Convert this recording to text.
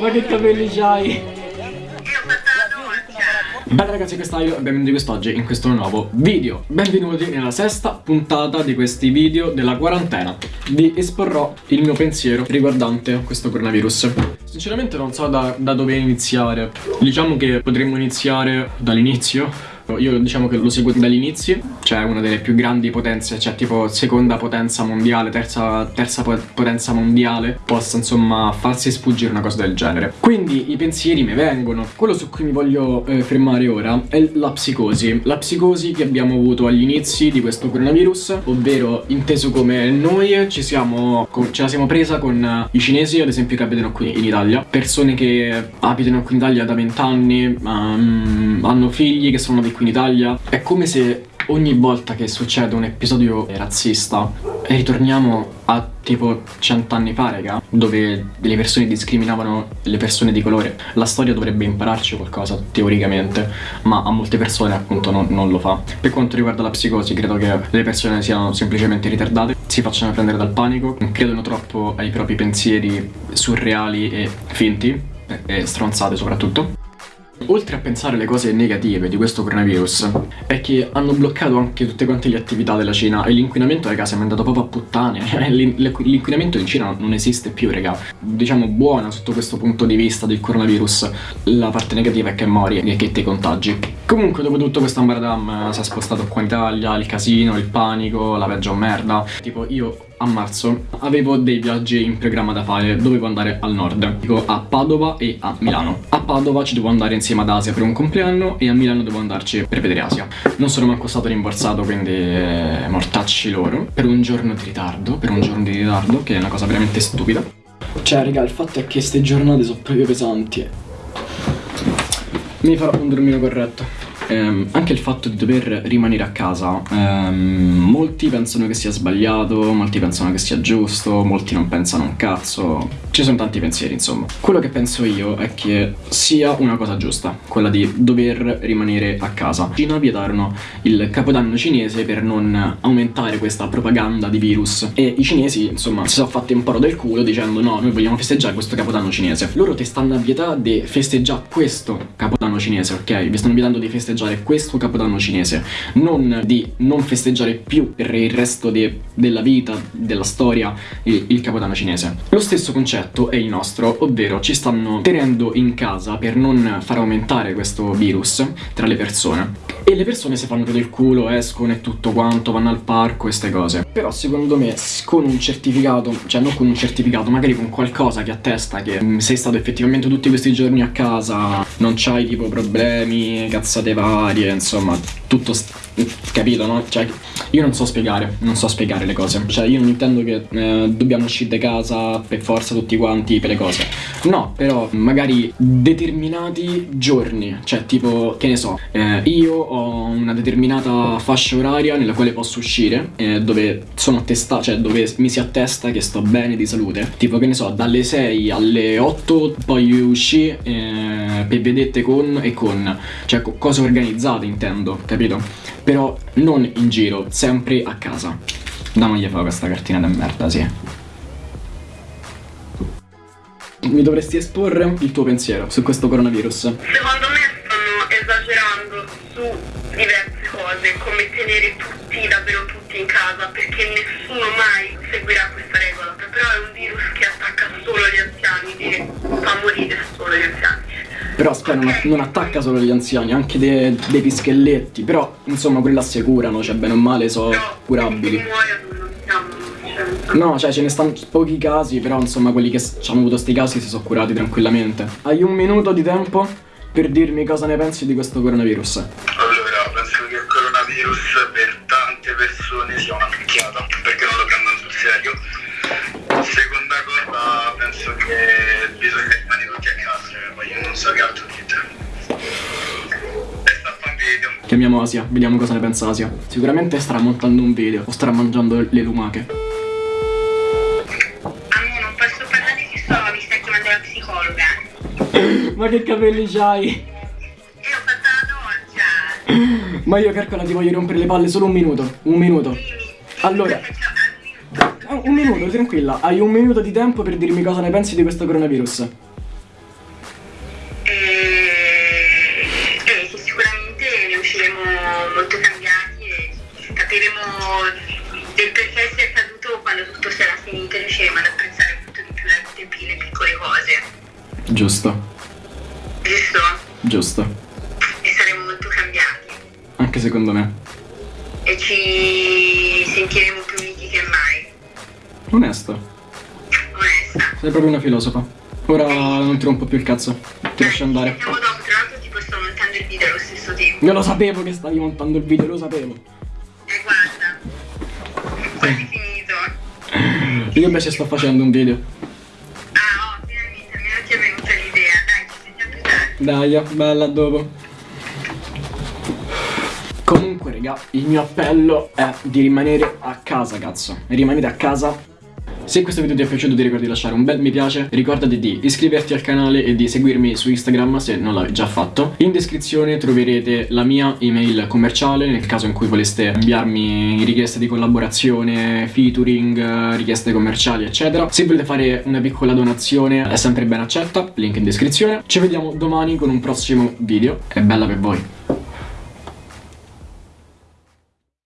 Ma che capelli c'hai? Bella ragazzi questa io e benvenuti quest'oggi in questo nuovo video. Benvenuti nella sesta puntata di questi video della quarantena. Vi esporrò il mio pensiero riguardante questo coronavirus. Sinceramente non so da, da dove iniziare. Diciamo che potremmo iniziare dall'inizio io diciamo che lo seguo dall'inizio, cioè una delle più grandi potenze, cioè tipo seconda potenza mondiale, terza, terza potenza mondiale, possa insomma farsi sfuggire una cosa del genere. Quindi i pensieri mi vengono. Quello su cui mi voglio eh, fermare ora è la psicosi. La psicosi che abbiamo avuto agli inizi di questo coronavirus, ovvero inteso come noi ci siamo, ce la siamo presa con i cinesi, ad esempio che abitano qui in Italia, persone che abitano qui in Italia da vent'anni, um, hanno figli che sono di qui in Italia. È come se ogni volta che succede un episodio razzista ritorniamo a tipo cent'anni fa, raga, dove le persone discriminavano le persone di colore. La storia dovrebbe impararci qualcosa, teoricamente, ma a molte persone appunto non, non lo fa. Per quanto riguarda la psicosi, credo che le persone siano semplicemente ritardate, si facciano prendere dal panico, credono troppo ai propri pensieri surreali e finti, e stronzate soprattutto. Oltre a pensare alle cose negative di questo coronavirus è che hanno bloccato anche tutte quante le attività della Cina e l'inquinamento raga è andato proprio a puttane. L'inquinamento in Cina non esiste più raga. Diciamo buona sotto questo punto di vista del coronavirus. La parte negativa è che mori e che ti contagi. Comunque dopo tutto questo ambaradam si è spostato qua in Italia il casino, il panico, la peggio merda. Tipo io a marzo avevo dei viaggi in programma da fare, dovevo andare al nord, dico a Padova e a Milano. A Padova ci devo andare insieme ad Asia per un compleanno e a Milano devo andarci per vedere Asia. Non sono manco stato rimborsato, quindi eh, mortacci loro, per un giorno di ritardo, per un giorno di ritardo, che è una cosa veramente stupida. Cioè, raga, il fatto è che queste giornate sono proprio pesanti. Mi farò un dormire corretto ehm, anche il fatto di dover rimanere a casa, ehm, molti pensano che sia sbagliato, molti pensano che sia giusto, molti non pensano un cazzo, ci sono tanti pensieri insomma. Quello che penso io è che sia una cosa giusta, quella di dover rimanere a casa. Cina vietarono il capodanno cinese per non aumentare questa propaganda di virus e i cinesi insomma si sono fatti un po' del culo dicendo no, noi vogliamo festeggiare questo capodanno cinese. Loro ti stanno a vietare di festeggiare questo capodanno cinese, ok? Vi stanno vietando di festeggiare festeggiare questo capodanno cinese, non di non festeggiare più per il resto de della vita, della storia, il, il capodanno cinese. Lo stesso concetto è il nostro, ovvero ci stanno tenendo in casa per non far aumentare questo virus tra le persone. E le persone si fanno del culo, escono e tutto quanto, vanno al parco queste cose. Però secondo me con un certificato, cioè non con un certificato, magari con qualcosa che attesta che mm, sei stato effettivamente tutti questi giorni a casa, non c'hai tipo problemi, cazzate varie, insomma, tutto capito, no? Cioè, io non so spiegare, non so spiegare le cose. Cioè, io non intendo che eh, dobbiamo uscire da casa per forza tutti quanti per le cose. No, però magari determinati giorni, cioè tipo, che ne so, eh, io ho una determinata fascia oraria nella quale posso uscire, eh, dove sono attestato, cioè dove mi si attesta che sto bene di salute. Tipo, che ne so, dalle 6 alle 8 poi usci eh, per vedette con e con, cioè cose organizzate intendo, capito? Però non in giro, sempre a casa. Damogli fa questa cartina di merda, sì. Mi dovresti esporre il tuo pensiero su questo coronavirus. Secondo me stanno esagerando su diverse cose, come tenere tutti, davvero tutti in casa, perché nessuno mai seguirà questa Aspetta, non, non, attacca solo gli anziani, anche dei, dei pischelletti. Però, insomma, quelli assicurano, cioè bene o male sono curabili. No, cioè ce ne stanno pochi casi, però insomma quelli che hanno avuto questi casi si sono curati tranquillamente. Hai un minuto di tempo per dirmi cosa ne pensi di questo coronavirus? Chiamiamo Asia, vediamo cosa ne pensa Asia. Sicuramente starà montando un video o starà mangiando le lumache. Amo, non posso parlare di sto, mi sta chiamando la psicologa. Ma che capelli c'hai? Io ho fatto la doccia. Ma io calcola ti voglio rompere le palle solo un minuto. Un minuto. Allora. Un minuto, tranquilla. Hai un minuto di tempo per dirmi cosa ne pensi di questo coronavirus. Molto cambiati e capiremo del perché sia accaduto quando tutto sarà finito e riusciremo ad apprezzare molto di più le piccole cose. Giusto, Giusto? giusto. E saremo molto cambiati. Anche secondo me. E ci sentiremo più uniti che mai. Onesto. Onesta. Sei proprio una filosofa. Ora non ti rompo più il cazzo. Ti lascio andare. Io lo sapevo che stavi montando il video, lo sapevo. E guarda. Quasi finito. Io invece sto facendo un video. Ah, oh, finalmente, almeno ti è venuta l'idea. Dai, ci sentiamo più tardi. Dai, bella, a dopo. Comunque, raga, il mio appello è di rimanere a casa, cazzo. Rimanete a casa. Se questo video ti è piaciuto ti ricordi di lasciare un bel mi piace Ricordati di iscriverti al canale e di seguirmi su Instagram se non l'hai già fatto. In descrizione troverete la mia email commerciale Nel caso in cui voleste inviarmi richieste di collaborazione, featuring, richieste commerciali eccetera. Se volete fare una piccola donazione è sempre ben accetta Link in descrizione. Ci vediamo domani con un prossimo video È bella per voi